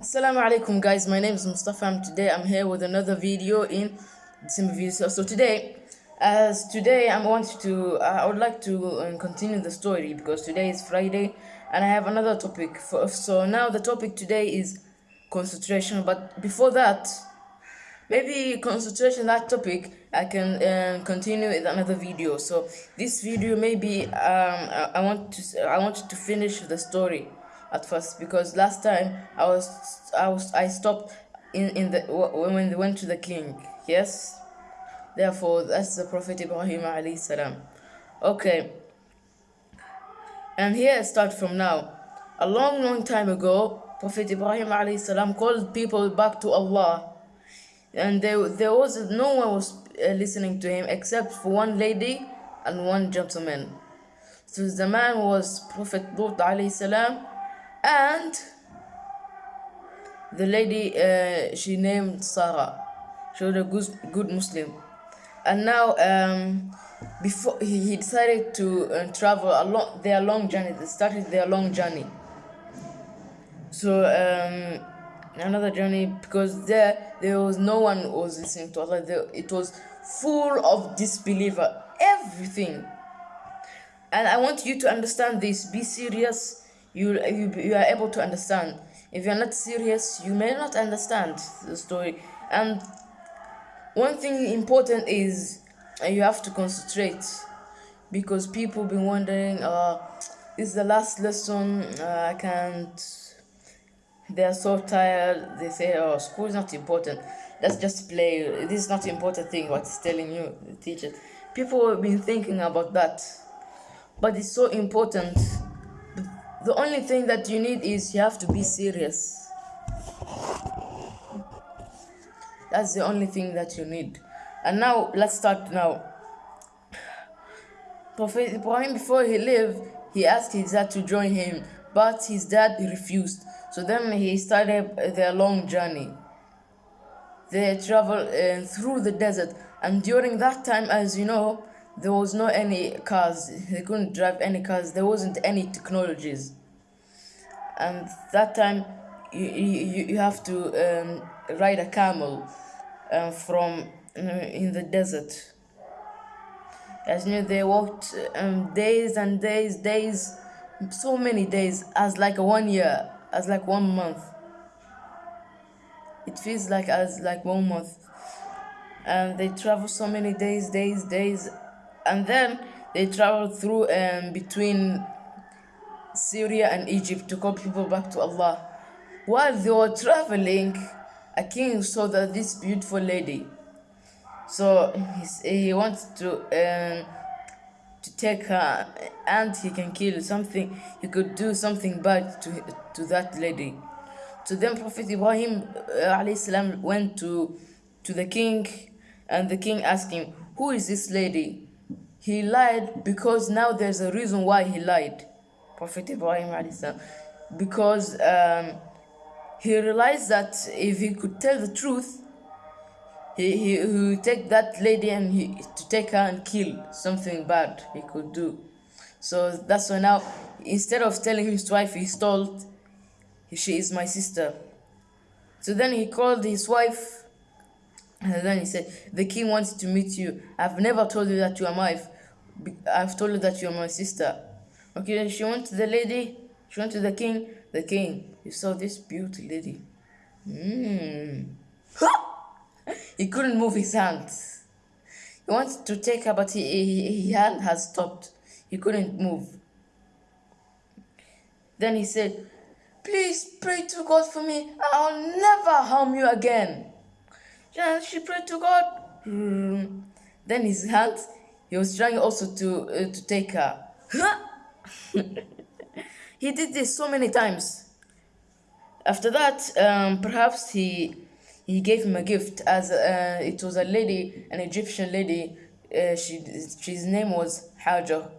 Assalamu alaikum guys, my name is Mustafa and today I'm here with another video in December video. So, so today, as today I want to, uh, I would like to uh, continue the story because today is Friday and I have another topic. For, so now the topic today is concentration but before that, maybe concentration that topic I can uh, continue with another video. So this video maybe um, I, I want to, I want to finish the story at first because last time I was I was I stopped in in the when they went to the king. Yes. Therefore, that's the Prophet Ibrahim alayhi salam. Okay. And here I start from now. A long, long time ago, Prophet Ibrahim alayhi salam called people back to Allah. And there, there was no one was uh, listening to him except for one lady and one gentleman. So the man was Prophet Lut alayhi salam and the lady uh, she named Sarah. She was a good, good Muslim. And now um, before he, he decided to uh, travel a their long journey. They started their long journey. So um, another journey because there there was no one was listening to Allah. There, it was full of disbeliever. Everything. And I want you to understand this. Be serious you, you, you are able to understand. If you're not serious, you may not understand the story. And one thing important is uh, you have to concentrate because people been wondering, uh, is the last lesson, uh, I can't, they're so tired, they say, oh, school is not important, let's just play, this is not important thing, what is telling you, the teacher. People have been thinking about that, but it's so important the only thing that you need is you have to be serious. That's the only thing that you need. And now let's start now. Prophet Ibrahim, before he lived, he asked his dad to join him, but his dad refused. So then he started their long journey. They traveled uh, through the desert, and during that time, as you know, there was no any cars they couldn't drive any cars there wasn't any technologies. And that time you you, you have to um, ride a camel uh, from uh, in the desert. As you know they walked um, days and days days so many days as like one year as like one month. It feels like as like one month. And they travel so many days days days and then they traveled through um, between Syria and Egypt to call people back to Allah. While they were traveling, a king saw that this beautiful lady. So he, wants to um, to take her and he can kill something. He could do something bad to to that lady. So then Prophet Ibrahim uh, went to to the king and the king asked him, Who is this lady? He lied because now there's a reason why he lied. Prophet Ibrahim because um, he realized that if he could tell the truth, he, he, he would take that lady and he, to take her and kill something bad he could do. So that's why now, instead of telling his wife he told, she is my sister. So then he called his wife and then he said, the king wants to meet you. I've never told you that you are my wife. I've told you that you are my sister. Okay, she went to the lady, she went to the king. The king, he saw this beauty lady. Hmm. he couldn't move his hands. He wanted to take her, but he, he, his hand has stopped. He couldn't move. Then he said, Please pray to God for me. I'll never harm you again. And she prayed to God. Hmm. Then his hand, he was trying also to, uh, to take her. he did this so many times. After that, um, perhaps he he gave him a gift as uh, it was a lady, an Egyptian lady. Uh, she she's name was Hajar.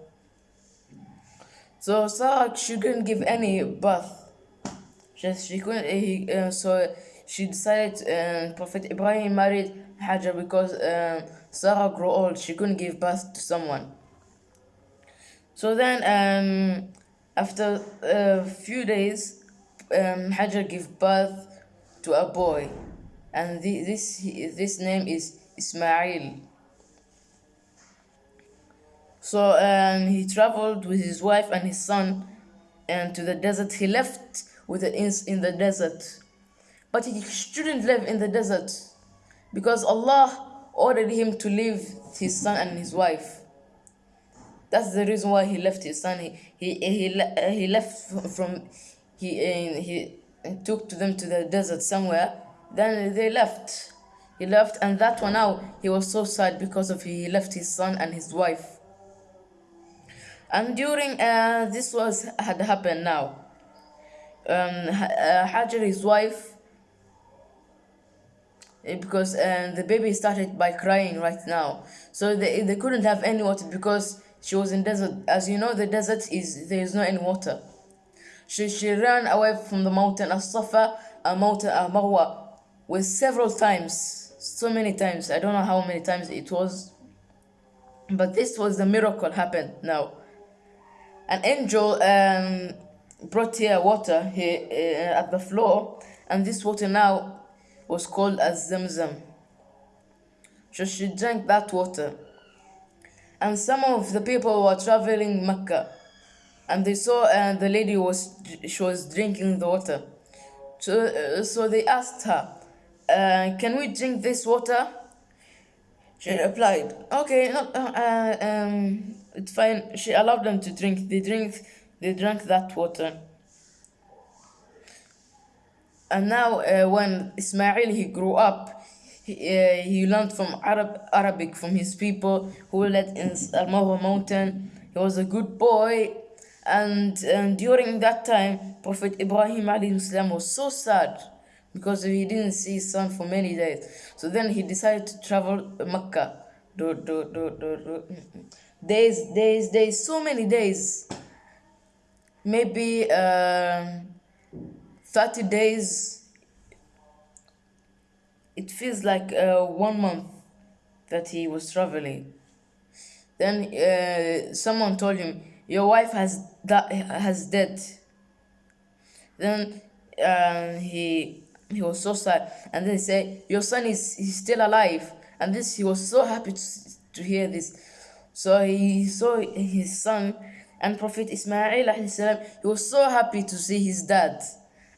So Sarah she couldn't give any birth. She, she couldn't. He, uh, so she decided. Uh, Prophet Ibrahim married Hajar because uh, Sarah grew old. She couldn't give birth to someone. So then, um, after a few days, um, Hajar gave birth to a boy, and thi- this this name is Ismail. So um, he traveled with his wife and his son and to the desert. He left with the ins in the desert, but he shouldn't live in the desert because Allah ordered him to leave his son and his wife. That's the reason why he left his son. He he he, he left from he uh, he took to them to the desert somewhere. Then they left. He left, and that one now he was so sad because of he left his son and his wife. And during uh, this was had happened now. Um, uh, Hajar, his wife, eh, because uh, the baby started by crying right now, so they they couldn't have any water because she was in desert. As you know, the desert is there is no any water. She she ran away from the mountain As-Safa, a mountain a Marwa, with several times, so many times. I don't know how many times it was, but this was the miracle happened now an angel um, brought here water here uh, at the floor, and this water now was called as Zamzam. So she drank that water. And some of the people were traveling Mecca, and they saw uh, the lady was she was drinking the water. So, uh, so they asked her, uh, "Can we drink this water?" She replied, "Okay, no, uh, uh, um, it's fine." She allowed them to drink. They drink. They drank that water. And now, uh, when Ismail he grew up, he, uh, he learned from Arab Arabic from his people who lived in Al Marwa mountain. He was a good boy, and, and during that time, Prophet Ibrahim salam was so sad because he didn't see his son for many days. So then he decided to travel Mecca. Do, do, do, do, do. Days, days, days, so many days. Maybe um 30 days. It feels like uh, one month that he was traveling. Then uh, someone told him, "Your wife has has dead." Then uh, he he was so sad, and then he said, "Your son is he's still alive." And this he was so happy to, to hear this. So he saw his son and Prophet Ismail He was so happy to see his dad,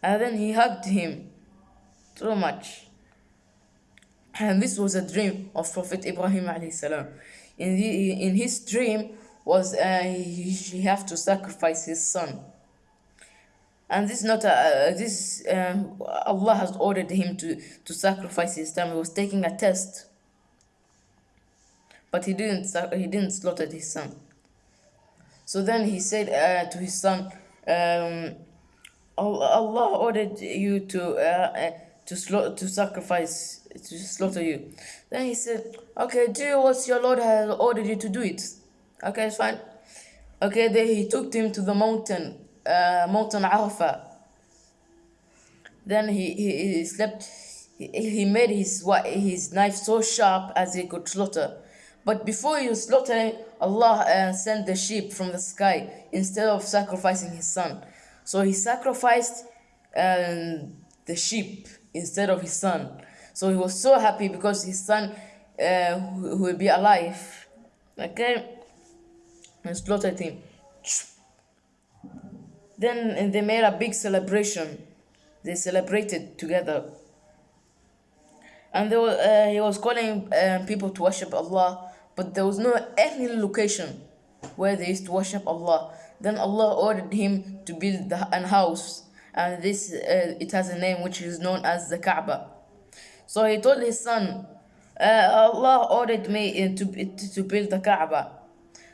and then he hugged him so much. And this was a dream of Prophet Ibrahim alayhi. In the, in his dream was uh, he, he have to sacrifice his son. And this not a, uh, this uh, Allah has ordered him to to sacrifice his son. He was taking a test, but he didn't he didn't slaughter his son. So then he said uh, to his son, um, Allah ordered you to uh, uh, to sla- to sacrifice to slaughter you. Then he said, "Okay, do what your Lord has ordered you to do it. Okay, it's fine." Okay, then he took him to the mountain, uh, mountain Arafah. Then he, he, he slept. He, made his his knife so sharp as he could slaughter. But before he was slaughtering, Allah uh, sent the sheep from the sky instead of sacrificing his son. So he sacrificed um, the sheep instead of his son. So he was so happy because his son uh, will be alive. Okay, and slaughtered him. Then they made a big celebration. They celebrated together. And they were, uh, he was calling um, people to worship Allah, but there was no any location where they used to worship Allah. Then Allah ordered him to build an house, and this uh, it has a name which is known as the Kaaba. So he told his son, uh, Allah ordered me uh, to, to build the Kaaba.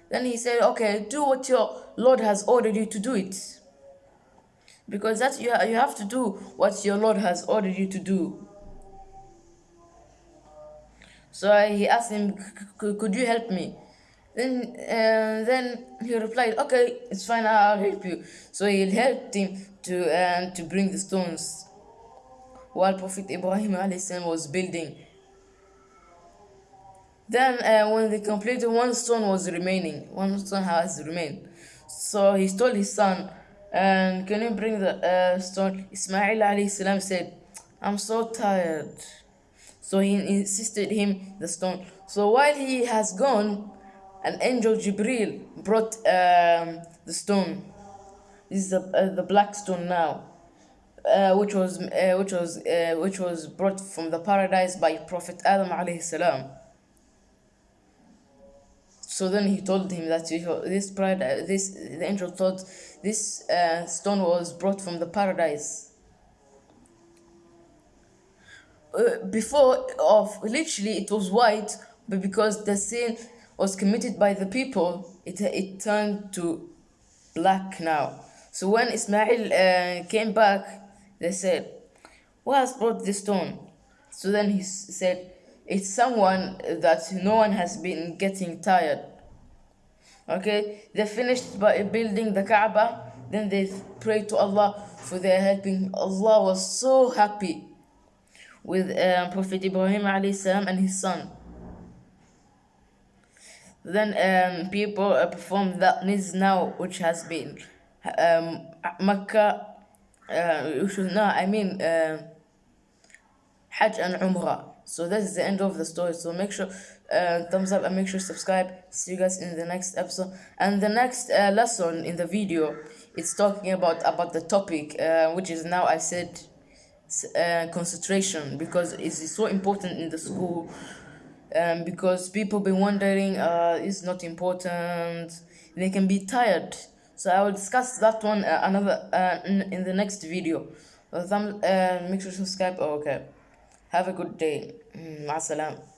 Then he said, Okay, do what your Lord has ordered you to do it. Because that you, you have to do what your Lord has ordered you to do. So he asked him, "C- c- Could you help me? Then, uh, then he replied, Okay, it's fine, I'll help you. So he helped him to, uh, to bring the stones while Prophet Ibrahim salam was building. Then, uh, when they completed, one stone was remaining. One stone has remained. So he told his son, and can you bring the uh, stone? Ismail salam said, I'm so tired. So he insisted him the stone. So while he has gone, an angel Jibril brought um, the stone. This is the, uh, the black stone now, uh, which was uh, which was uh, which was brought from the paradise by Prophet Adam alayhi salam. So then he told him that this pride, this the angel thought this uh, stone was brought from the paradise. Uh, before of literally it was white, but because the sin was committed by the people, it it turned to black now. So when Ismail uh, came back, they said, "Who has brought this stone?" So then he said, it's someone that no one has been getting tired. Okay, they finished by building the Kaaba, then they prayed to Allah for their helping. Allah was so happy with um, Prophet Ibrahim salam and his son. Then um, people uh, that niz now, which has been um, Mecca, uh, no, I mean uh, Hajj and Umrah. So that is the end of the story. So make sure uh, thumbs up and make sure subscribe. See you guys in the next episode. And the next uh, lesson in the video, it's talking about about the topic, uh, which is now I said uh, concentration because it's so important in the school um, because people be wondering uh, it's not important. They can be tired. So i will discuss that one uh, another uh, in, in, the next video. Thumb, uh, make sure to subscribe. Oh, okay. Have a good day. Mm,